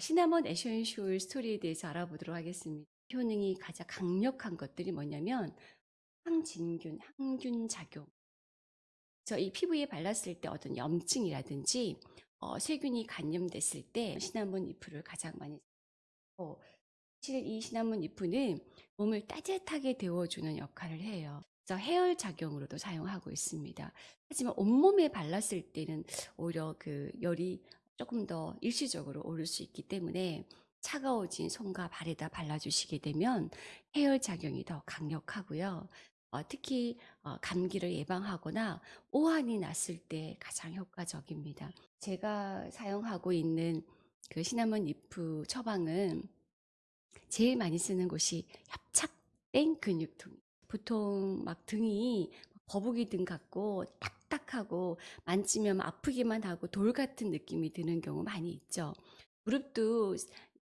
시나몬 essential story에 대해서 알아보도록 하겠습니다. 효능이 가장 강력한 것들이 뭐냐면 항진균, 항균 작용. 그래서 이 피부에 발랐을 때 어떤 염증이라든지 어, 세균이 감염됐을 때 시나몬 잎을 가장 많이 쓰고 사실 이 시나몬 잎은 몸을 따뜻하게 데워주는 역할을 해요. 그래서 해열 작용으로도 사용하고 있습니다. 하지만 온몸에 발랐을 때는 오히려 그 열이 조금 더 일시적으로 오를 수 있기 때문에 차가워진 손과 발에다 발라주시게 되면 해열 작용이 더 강력하고요. 어, 특히 어, 감기를 예방하거나 오한이 났을 때 가장 효과적입니다. 제가 사용하고 있는 그 시나몬 잎 처방은 제일 많이 쓰는 곳이 협착된 근육통. 보통 막 등이 거북이 등 같고 딱 딱하고 만지면 아프기만 하고 돌 같은 느낌이 드는 경우 많이 있죠. 무릎도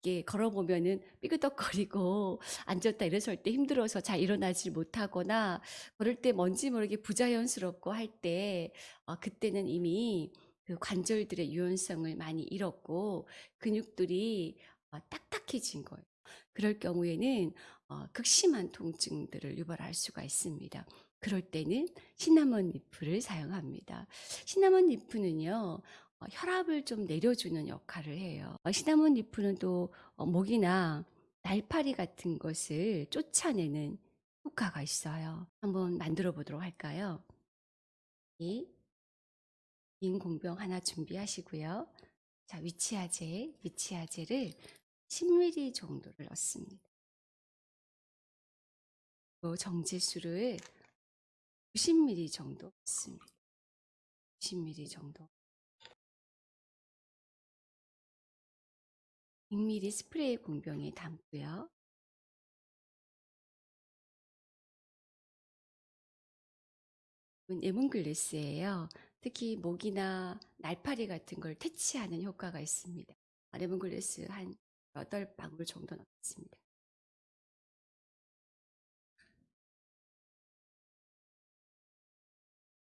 이렇게 걸어보면은 삐그덕거리고 앉았다 일어설 때 힘들어서 잘 일어나질 못하거나 걸을 때 뭔지 모르게 부자연스럽고 할때 어, 그때는 이미 그 관절들의 유연성을 많이 잃었고 근육들이 어, 딱딱해진 거예요. 그럴 경우에는 어, 극심한 통증들을 유발할 수가 있습니다. 그럴 때는 시나몬 leaf를 사용합니다. 시나몬 leaf는요, 어, 혈압을 좀 내려주는 역할을 해요. 어, 시나몬 leaf는 또 어, 모기나 날파리 같은 것을 쫓아내는 효과가 있어요. 한번 만들어 보도록 할까요? 이 빈 공병 하나 준비하시고요. 자, 위치아제, 위치아제를 10ml 정도를 넣습니다. 또 정제수를 90ml 정도 넣습니다. 90ml 정도. 100ml 스프레이 공병에 담고요. 레몬글래스예요. 특히 모기나 날파리 같은 걸 퇴치하는 효과가 있습니다. 레몬글래스 한 8방울 정도 넣겠습니다.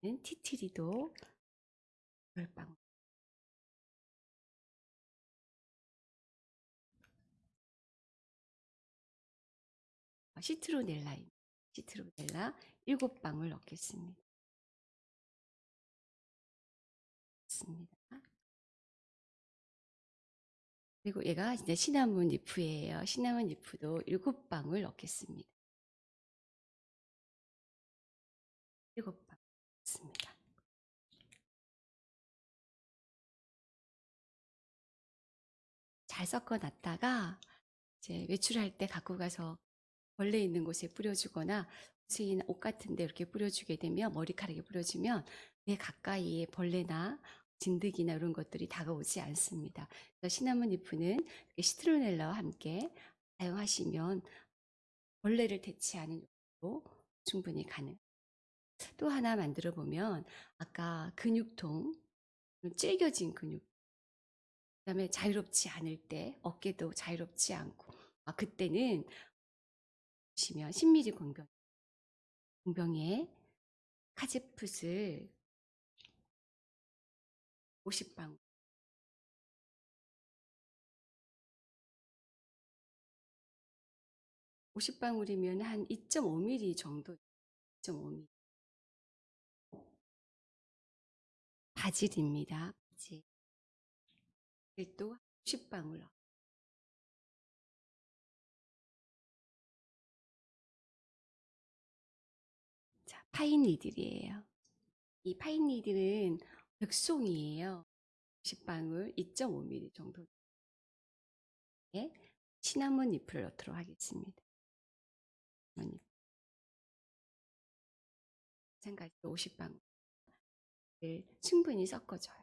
티트리도 10방울. 시트로넬라, 시트로넬라 7방울 넣겠습니다. 습니다 그리고 얘가 이제 시나몬 리프예요. 시나몬 리프도 7방울 넣겠습니다. 7 잘 섞어 놨다가 이제 외출할 때 갖고 가서 벌레 있는 곳에 뿌려주거나 옷이나 옷 같은 데 이렇게 뿌려주게 되면 머리카락에 뿌려주면 내 가까이에 벌레나 진드기나 이런 것들이 다가오지 않습니다. 시나몬 리프는 시트로넬라와 함께 사용하시면 벌레를 퇴치하는 용도로 충분히 가능. 또 하나 만들어 보면 아까 근육통, 찔겨진 근육, 그다음에 자유롭지 않을 때 어깨도 자유롭지 않고. 아 그때는 보시면 10mm 공병 공병에 카제풋을 50방울. 50방울이면 한 2.5mm 정도 2.5mm 바질입니다. 바질 또 10방울 자, 파인 니들이에요. 이 파인 니들은 백송이에요. 10방울 2.5mm 정도 에 시나몬 잎을 넣도록 하겠습니다. 마찬가지로 50방울 충분히 섞어줘요.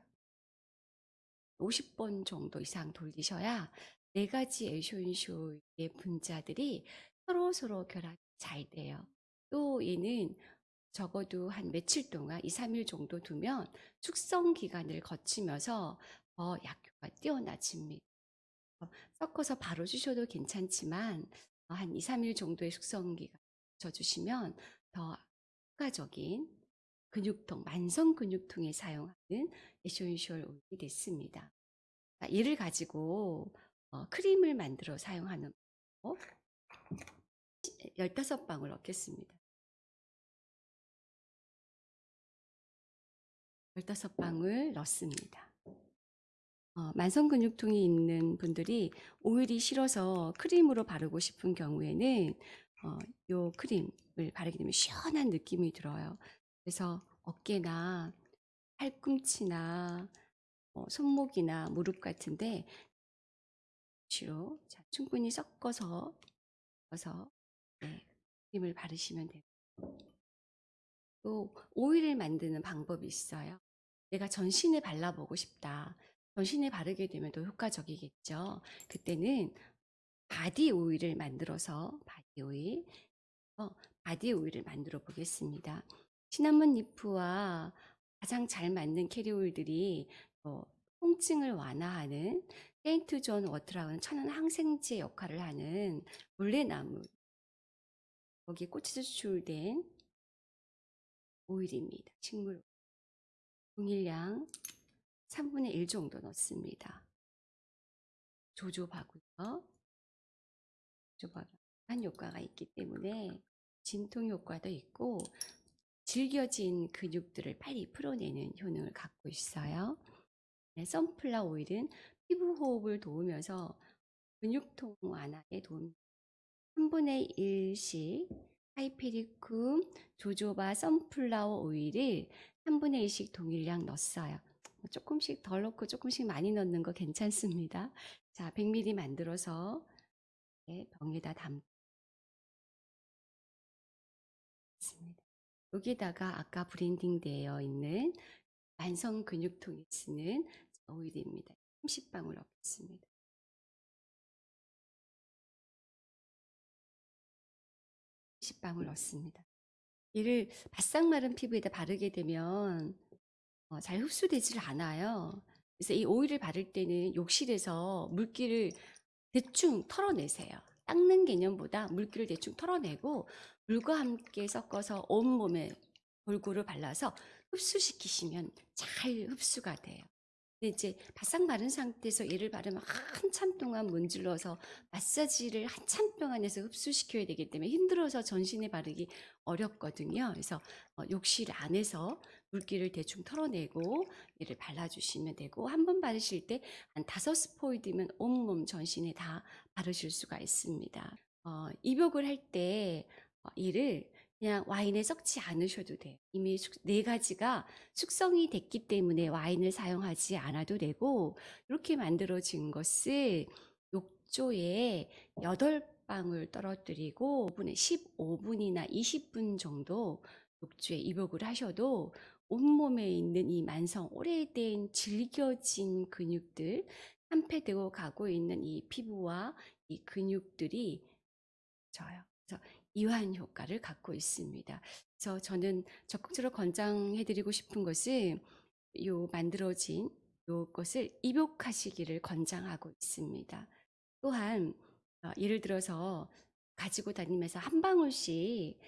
50번 정도 이상 돌리셔야 네 가지 에쇼인쇼의 분자들이 서로 서로 결합이 잘 돼요. 또 얘는 적어도 한 며칠 동안 2, 3일 정도 두면 숙성 기간을 거치면서 더 약효가 뛰어나집니다. 어, 섞어서 바로 주셔도 괜찮지만 어, 한 2, 3일 정도의 숙성 기간 거쳐주시면 더 효과적인 근육통, 만성 근육통에 사용하는 에쇼인쇼 오일이 됐습니다. 이를 가지고 어, 크림을 만들어 사용하는 방법. 15방울 넣겠습니다. 15방울 넣습니다. 어, 만성근육통이 있는 분들이 오일이 싫어서 크림으로 바르고 싶은 경우에는 어, 요 크림을 바르게 되면 시원한 느낌이 들어요. 그래서 어깨나 팔꿈치나 어, 손목이나 무릎 같은데 주로 자, 충분히 섞어서 섞어서 네, 크림을 바르시면 돼요. 또 오일을 만드는 방법이 있어요. 내가 전신에 발라보고 싶다. 전신에 바르게 되면 더 효과적이겠죠. 그때는 바디 오일을 만들어서 바디 오일, 어, 바디 오일을 만들어 보겠습니다. 시나몬 leaf와 가장 잘 맞는 캐리 오일들이 어, 통증을 완화하는 St. John's Wort라는 천연 항생제 역할을 하는 물레나무 거기에 꽃에서 추출된 오일입니다. 식물 동일량 3분의 1 정도 넣습니다. jojoba고요. 조조바가 한 효과가 있기 때문에 진통 효과도 있고 질겨진 근육들을 빨리 풀어내는 효능을 갖고 있어요. 네, 선플라 오일은 피부 호흡을 도우면서 근육통 완화에 도움 3분의 1씩 하이페리쿰 조조바 선플라워 오일을 3분의 1씩 동일량 넣었어요. 조금씩 덜 넣고 조금씩 많이 넣는 거 괜찮습니다. 자, 100ml 만들어서 네, 병에다 담습 여기다가 아까 blending 되어 있는 만성 근육통에 쓰는 오일입니다. 30방울 넣겠습니다. 30방울 넣습니다. 이를 바싹 마른 피부에다 바르게 되면 어, 잘 흡수되질 않아요. 그래서 이 오일을 바를 때는 욕실에서 물기를 대충 털어내세요. 닦는 개념보다 물기를 대충 털어내고 물과 함께 섞어서 온몸에 골고루 발라서 흡수시키시면 잘 흡수가 돼요. 이제 바싹 마른 상태에서 얘를 바르면 한참 동안 문질러서 마사지를 한참 동안 해서 흡수시켜야 되기 때문에 힘들어서 전신에 바르기 어렵거든요. 그래서 어, 욕실 안에서 물기를 대충 털어내고 얘를 발라주시면 되고 한 번 바르실 때 한 다섯 스포이드면 온몸 전신에 다 바르실 수가 있습니다. 어, 입욕을 할때 어, 이를 그냥 와인에 섞지 않으셔도 돼요. 이미 숙, 네 가지가 숙성이 됐기 때문에 와인을 사용하지 않아도 되고 이렇게 만들어진 것을 욕조에 8방울 떨어뜨리고 5분에 15분이나 20분 정도 욕조에 입욕을 하셔도 온몸에 있는 이 만성 오래된 질겨진 근육들 한패되고 가고 있는 이 피부와 이 근육들이 져요. 이완 효과를 갖고 있습니다. 그래서 저는 적극적으로 권장해드리고 싶은 것은 요 만들어진 요것을 입욕하시기를 권장하고 있습니다. 또한 어, 예를 들어서 가지고 다니면서 한 방울씩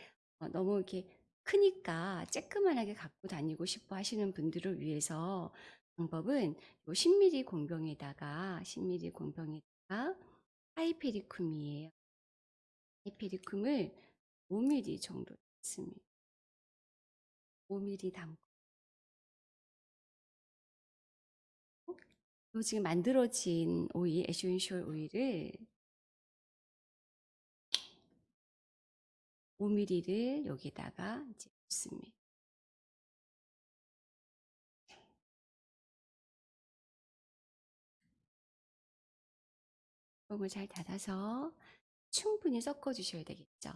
어, 너무 이렇게 크니까 쬐끄만하게 갖고 다니고 싶어 하시는 분들을 위해서 방법은 요 10ml 공병에다가 10ml 공병에다가 하이페리쿰이에요. 하이페리쿰을 5mm 정도 넣습니다. 5mm 담고 요 지금 만들어진 오일, essential 오일을 5mm를 여기다가 이제 붓습니다. 뚜껑을 잘 닫아서 충분히 섞어 주셔야 되겠죠.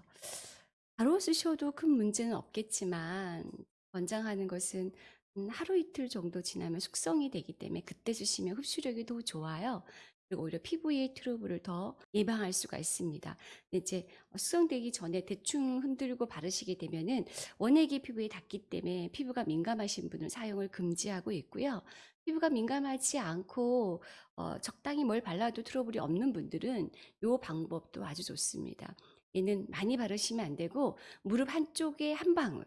바로 쓰셔도 큰 문제는 없겠지만 권장하는 것은 음, 하루 이틀 정도 지나면 숙성이 되기 때문에 그때 쓰시면 흡수력이 더 좋아요. 그리고 오히려 피부의 트러블을 더 예방할 수가 있습니다. 이제 숙성되기 전에 대충 흔들고 바르시게 되면은 원액이 피부에 닿기 때문에 피부가 민감하신 분은 사용을 금지하고 있고요. 피부가 민감하지 않고 어, 적당히 뭘 발라도 트러블이 없는 분들은 이 방법도 아주 좋습니다. 얘는 많이 바르시면 안 되고 무릎 한쪽에 한 방울,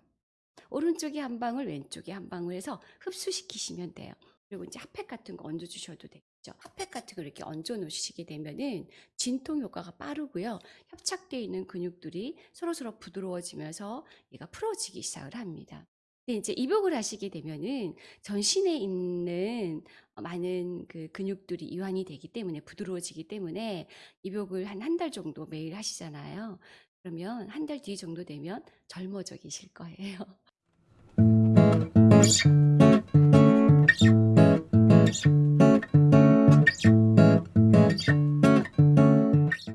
오른쪽에 한 방울, 왼쪽에 한 방울 해서 흡수시키시면 돼요. 그리고 이제 핫팩 같은 거 얹어 주셔도 돼요. 저 핫팩 같은 걸 이렇게 얹어 놓으시게 되면은 진통 효과가 빠르고요. 협착되어 있는 근육들이 서로서로 부드러워지면서 얘가 풀어지기 시작을 합니다. 이제 입욕을 하시게 되면은 전신에 있는 어 많은 그 근육들이 이완이 되기 때문에 부드러워지기 때문에 입욕을 한 한 달 정도 매일 하시잖아요. 그러면 한 달 뒤 정도 되면 젊어져 계실 거예요.